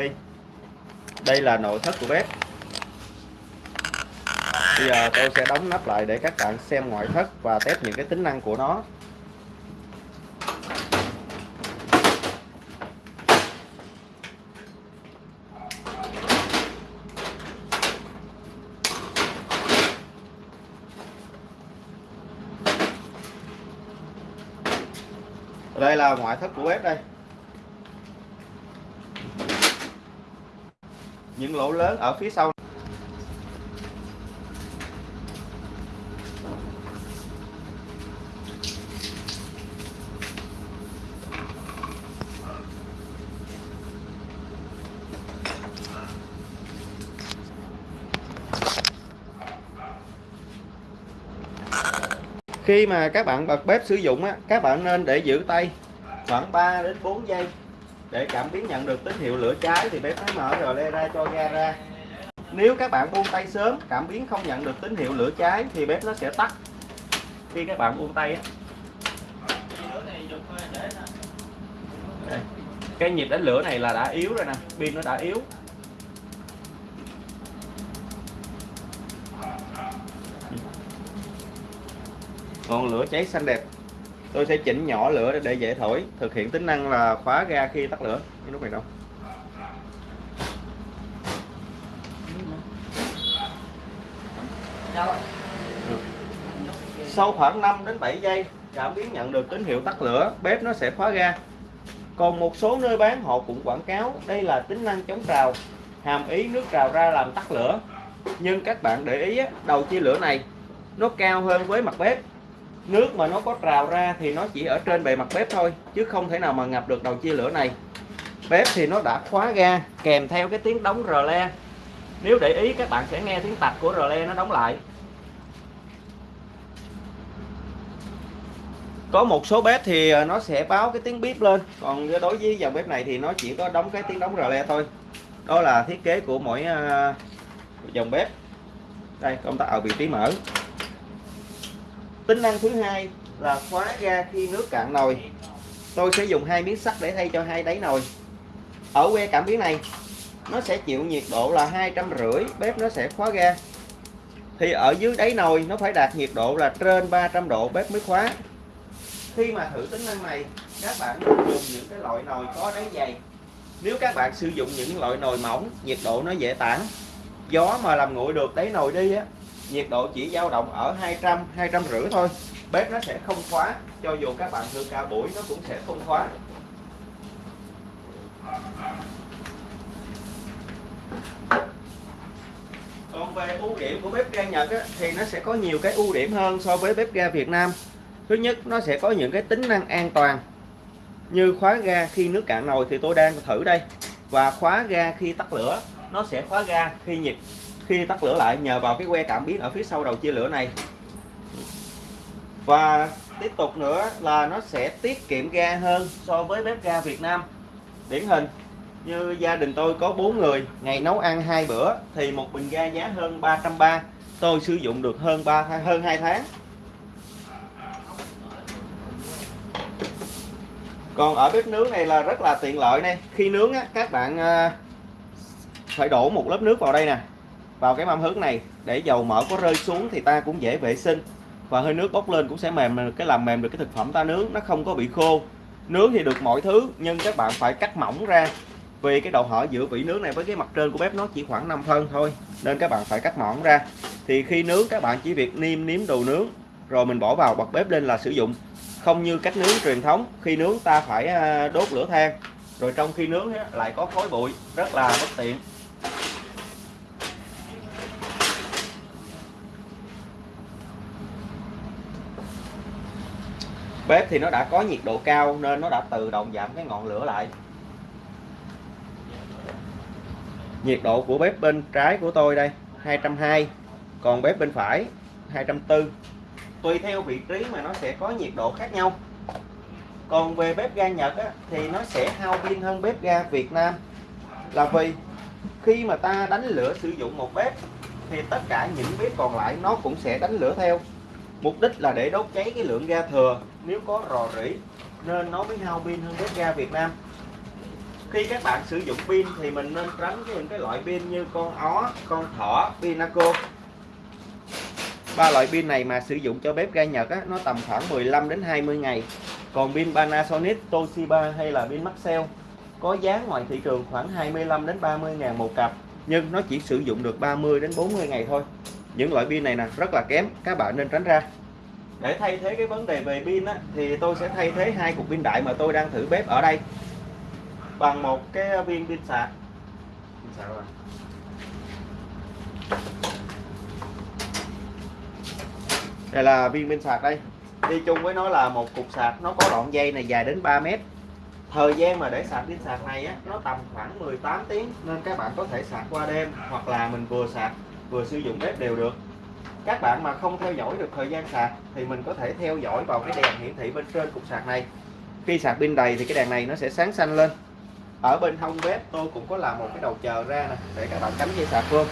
đây đây là nội thất của bếp. Bây giờ tôi sẽ đóng nắp lại để các bạn xem ngoại thất và test những cái tính năng của nó. Đây là ngoại thất của bếp đây. Những lỗ lớn ở phía sau. Khi mà các bạn bật bếp sử dụng á, các bạn nên để giữ tay khoảng 3 đến 4 giây để cảm biến nhận được tín hiệu lửa cháy thì bếp mới mở rồi le ra cho ga ra. Nếu các bạn buông tay sớm, cảm biến không nhận được tín hiệu lửa cháy thì bếp nó sẽ tắt. Khi các bạn buông tay á. Cái nhịp đánh lửa này là đã yếu rồi nè, pin nó đã yếu. Ngọn lửa cháy xanh đẹp tôi sẽ chỉnh nhỏ lửa để dễ thổi. Thực hiện tính năng là khóa ga khi tắt lửa. Cái nút này đâu? Sau khoảng 5 đến 7 giây cảm biến nhận được tín hiệu tắt lửa. Bếp nó sẽ khóa ga. Còn một số nơi bán họ cũng quảng cáo đây là tính năng chống trào hàm ý nước trào ra làm tắt lửa. Nhưng các bạn để ý đầu chia lửa này nó cao hơn với mặt bếp nước mà nó có trào ra thì nó chỉ ở trên bề mặt bếp thôi, chứ không thể nào mà ngập được đầu chia lửa này. Bếp thì nó đã khóa ga, kèm theo cái tiếng đóng rờ le. Nếu để ý, các bạn sẽ nghe tiếng tạch của rờ le nó đóng lại. Có một số bếp thì à, nó sẽ báo cái tiếng bíp lên, còn đối với dòng bếp này thì nó chỉ có đóng cái tiếng đóng rờ le thôi. Đó là thiết kế của mỗi à, dòng bếp. Đây công tắc ở à, vị trí mở tính năng thứ hai là khóa ra khi nước cạn nồi. Tôi sẽ dùng hai miếng sắt để thay cho hai đáy nồi. Ở que cảm biến này, nó sẽ chịu nhiệt độ là hai trăm rưỡi, bếp nó sẽ khóa ga. Thì ở dưới đáy nồi, nó phải đạt nhiệt độ là trên 300 độ, bếp mới khóa. Khi mà thử tính năng này, các bạn nên dùng những cái loại nồi có đáy dày. Nếu các bạn sử dụng những loại nồi mỏng, nhiệt độ nó dễ tản. Gió mà làm nguội được đáy nồi đi á nhiệt độ chỉ dao động ở 200 200 rưỡi thôi. Bếp nó sẽ không khóa cho dù các bạn thử cả buổi nó cũng sẽ không khóa. Còn về ưu điểm của bếp ga Nhật á, thì nó sẽ có nhiều cái ưu điểm hơn so với bếp ga Việt Nam. Thứ nhất nó sẽ có những cái tính năng an toàn. Như khóa ga khi nước cạn nồi thì tôi đang thử đây. Và khóa ga khi tắt lửa nó sẽ khóa ga khi nhiệt khi tắt lửa lại nhờ vào cái que cảm biến ở phía sau đầu chia lửa này. Và tiếp tục nữa là nó sẽ tiết kiệm ga hơn so với bếp ga Việt Nam. Điển hình như gia đình tôi có 4 người ngày nấu ăn hai bữa thì một bình ga giá hơn 330 tôi sử dụng được hơn 3 hơn 2 tháng. Còn ở bếp nướng này là rất là tiện lợi này. Khi nướng á, các bạn à, phải đổ một lớp nước vào đây nè vào cái mâm hứng này. Để dầu mỡ có rơi xuống thì ta cũng dễ vệ sinh. Và hơi nước bốc lên cũng sẽ mềm cái làm mềm được cái thực phẩm ta nướng, nó không có bị khô. Nướng thì được mọi thứ, nhưng các bạn phải cắt mỏng ra. Vì cái độ hở giữa vỉ nướng này với cái mặt trên của bếp nó chỉ khoảng 5 phân thôi, nên các bạn phải cắt mỏng ra. Thì khi nướng, các bạn chỉ việc niêm nếm đồ nướng, rồi mình bỏ vào bật bếp lên là sử dụng. Không như cách nướng truyền thống, khi nướng ta phải à, đốt lửa than. Rồi trong khi nướng lại có khói bụi, rất là bất tiện. Bếp thì nó đã có nhiệt độ cao nên nó đã tự động giảm cái ngọn lửa lại. Nhiệt độ của bếp bên trái của tôi đây 220 còn bếp bên phải 240 tùy theo vị trí mà nó sẽ có nhiệt độ khác nhau. Còn về bếp ga Nhật á, thì nó sẽ hao pin hơn bếp ga Việt Nam. Là vì khi mà ta đánh lửa sử dụng một bếp thì tất cả những bếp còn lại nó cũng sẽ đánh lửa theo mục đích là để đốt cháy cái lượng ga thừa nếu có rò rỉ nên nó mới hao pin hơn bếp ga Việt Nam. Khi các bạn sử dụng pin thì mình nên tránh những cái loại pin như con ó con thỏ pinaco ba loại pin này mà sử dụng cho bếp ga Nhật á, nó tầm khoảng 15 đến 20 ngày. Còn pin Panasonic Toshiba hay là pin Maxell có giá ngoài thị trường khoảng 25 đến 30 ngàn một cặp nhưng nó chỉ sử dụng được 30 đến 40 ngày thôi những loại pin này nè rất là kém các bạn nên tránh ra. Để thay thế cái vấn đề về pin á, thì tôi sẽ thay thế hai cục pin đại mà tôi đang thử bếp ở đây. Bằng một cái viên pin sạc. Pin sạc rồi. đây là viên pin sạc đây. Đi chung với nó là một cục sạc nó có đoạn dây này dài đến 3 mét. Thời gian mà để sạc pin sạc này á nó tầm khoảng 18 tiếng nên các bạn có thể sạc qua đêm hoặc là mình vừa sạc vừa sử dụng bếp đều được. Các bạn mà không theo dõi được thời gian sạc thì mình có thể theo dõi vào cái đèn hiển thị bên trên cục sạc này. Khi sạc pin đầy thì cái đèn này nó sẽ sáng xanh lên. Ở bên hông bếp tôi cũng có làm một cái đầu chờ ra nè để các bạn cắm dây sạc vô.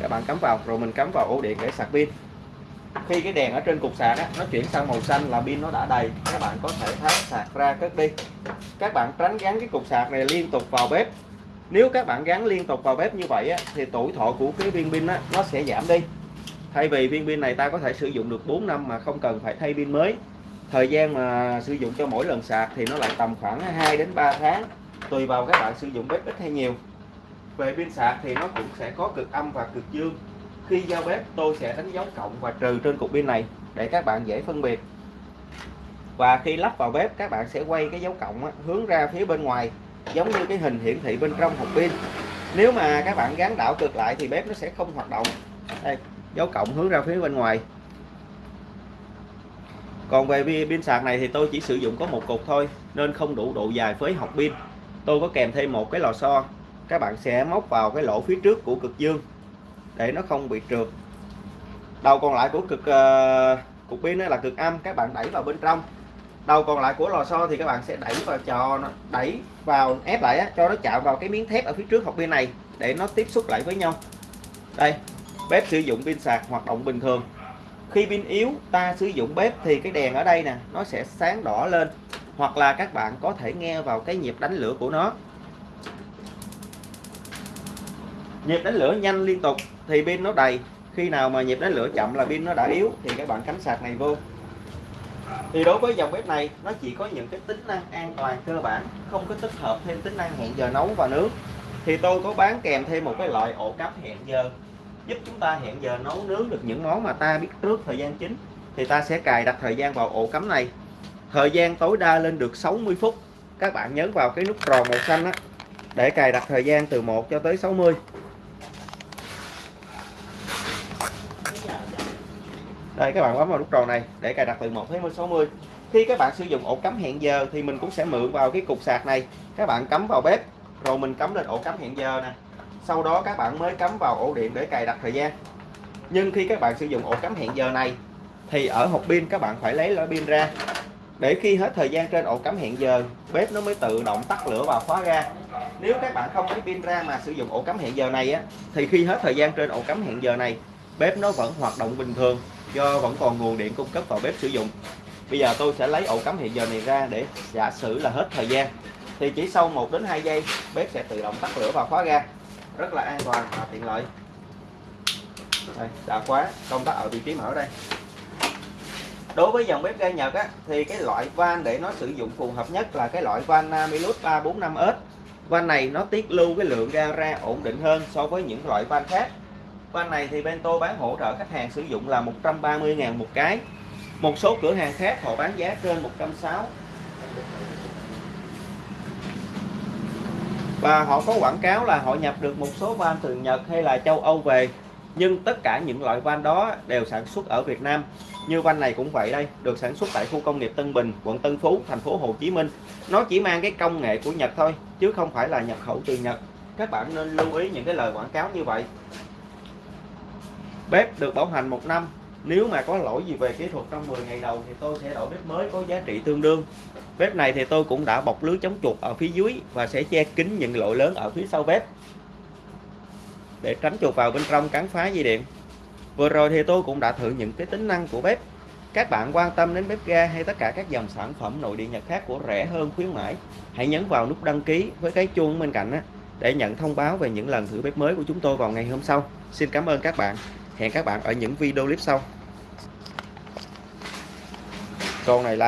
Các bạn cắm vào rồi mình cắm vào ổ điện để sạc pin. Khi cái đèn ở trên cục sạc á, nó chuyển sang màu xanh là pin nó đã đầy các bạn có thể tháo sạc ra cất đi. Các bạn tránh gắn cái cục sạc này liên tục vào bếp nếu các bạn gắn liên tục vào bếp như vậy á, thì tuổi thọ của cái viên pin á, nó sẽ giảm đi. Thay vì viên pin này ta có thể sử dụng được 4 năm mà không cần phải thay pin mới. Thời gian mà sử dụng cho mỗi lần sạc thì nó lại tầm khoảng 2 đến 3 tháng tùy vào các bạn sử dụng bếp ít hay nhiều. Về pin sạc thì nó cũng sẽ có cực âm và cực dương. Khi giao bếp tôi sẽ đánh dấu cộng và trừ trên cục pin này để các bạn dễ phân biệt. Và khi lắp vào bếp các bạn sẽ quay cái dấu cộng á, hướng ra phía bên ngoài giống như cái hình hiển thị bên trong hộp pin. Nếu mà các bạn gắn đảo cực lại thì bếp nó sẽ không hoạt động. Đây dấu cộng hướng ra phía bên ngoài. Còn về pin sạc này thì tôi chỉ sử dụng có một cục thôi nên không đủ độ dài với học pin. Tôi có kèm thêm một cái lò xo. Các bạn sẽ móc vào cái lỗ phía trước của cực dương để nó không bị trượt. Đầu còn lại của cực uh, cục pin là cực âm. Các bạn đẩy vào bên trong đầu còn lại của lò xo thì các bạn sẽ đẩy vào cho nó đẩy vào ép lại á, cho nó chạm vào cái miếng thép ở phía trước hộp pin này để nó tiếp xúc lại với nhau. Đây bếp sử dụng pin sạc hoạt động bình thường. Khi pin yếu ta sử dụng bếp thì cái đèn ở đây nè nó sẽ sáng đỏ lên hoặc là các bạn có thể nghe vào cái nhịp đánh lửa của nó. Nhịp đánh lửa nhanh liên tục thì pin nó đầy. Khi nào mà nhịp đánh lửa chậm là pin nó đã yếu thì các bạn cắm sạc này vô thì đối với dòng bếp này, nó chỉ có những cái tính năng an toàn cơ bản, không có tích hợp thêm tính năng hẹn giờ nấu và nướng. Thì tôi có bán kèm thêm một cái loại ổ cắm hẹn giờ, giúp chúng ta hẹn giờ nấu nướng được những món mà ta biết trước thời gian chính. Thì ta sẽ cài đặt thời gian vào ổ cắm này. Thời gian tối đa lên được 60 phút. Các bạn nhấn vào cái nút tròn màu xanh á, để cài đặt thời gian từ 1 cho tới 60 đây, các bạn bấm vào nút tròn này để cài đặt từ 1 tới 60 khi các bạn sử dụng ổ cắm hẹn giờ thì mình cũng sẽ mượn vào cái cục sạc này. Các bạn cắm vào bếp, rồi mình cắm lên ổ cắm hẹn giờ nè. Sau đó các bạn mới cắm vào ổ điện để cài đặt thời gian. Nhưng khi các bạn sử dụng ổ cắm hẹn giờ này thì ở hộp pin các bạn phải lấy lõi pin ra. Để khi hết thời gian trên ổ cắm hẹn giờ, bếp nó mới tự động tắt lửa và khóa ra. Nếu các bạn không lấy pin ra mà sử dụng ổ cắm hẹn giờ này á, thì khi hết thời gian trên ổ cắm hẹn giờ này, bếp nó vẫn hoạt động bình thường do vẫn còn nguồn điện cung cấp vào bếp sử dụng. Bây giờ tôi sẽ lấy ổ cắm hiện giờ này ra để giả sử là hết thời gian. Thì chỉ sau 1 đến 2 giây bếp sẽ tự động tắt lửa và khóa ga, rất là an toàn và tiện lợi. Đây, đã khóa công tắc ở vị trí mở đây. Đối với dòng bếp ga Nhật á, thì cái loại van để nó sử dụng phù hợp nhất là cái loại van à, Namilus 345S van này nó tiết lưu cái lượng ga ra ổn định hơn so với những loại van khác van này thì bên tôi bán hỗ trợ khách hàng sử dụng là 130.000 một cái. Một số cửa hàng khác họ bán giá trên 160 và họ có quảng cáo là họ nhập được một số van từ Nhật hay là châu Âu về. Nhưng tất cả những loại van đó đều sản xuất ở Việt Nam. Như van này cũng vậy đây, được sản xuất tại khu công nghiệp Tân Bình, quận Tân Phú, thành phố Hồ Chí Minh. Nó chỉ mang cái công nghệ của Nhật thôi, chứ không phải là nhập khẩu từ Nhật. Các bạn nên lưu ý những cái lời quảng cáo như vậy. Bếp được bảo hành một năm. Nếu mà có lỗi gì về kỹ thuật trong 10 ngày đầu Thì tôi sẽ đổi bếp mới có giá trị tương đương. Bếp này thì tôi cũng đã bọc lưới chống chuột ở phía dưới Và sẽ che kín những lỗ lớn ở phía sau bếp. Để tránh chuột vào bên trong cắn phá dây điện. Vừa rồi thì tôi cũng đã thử những cái tính năng của bếp. Các bạn quan tâm đến bếp ga hay tất cả các dòng sản phẩm nội địa Nhật khác của rẻ hơn khuyến mãi, hãy nhấn vào nút đăng ký với cái chuông bên cạnh để nhận thông báo về những lần thử bếp mới của chúng tôi vào ngày hôm sau. Xin cảm ơn các bạn hẹn các bạn ở những video clip sau. Con này là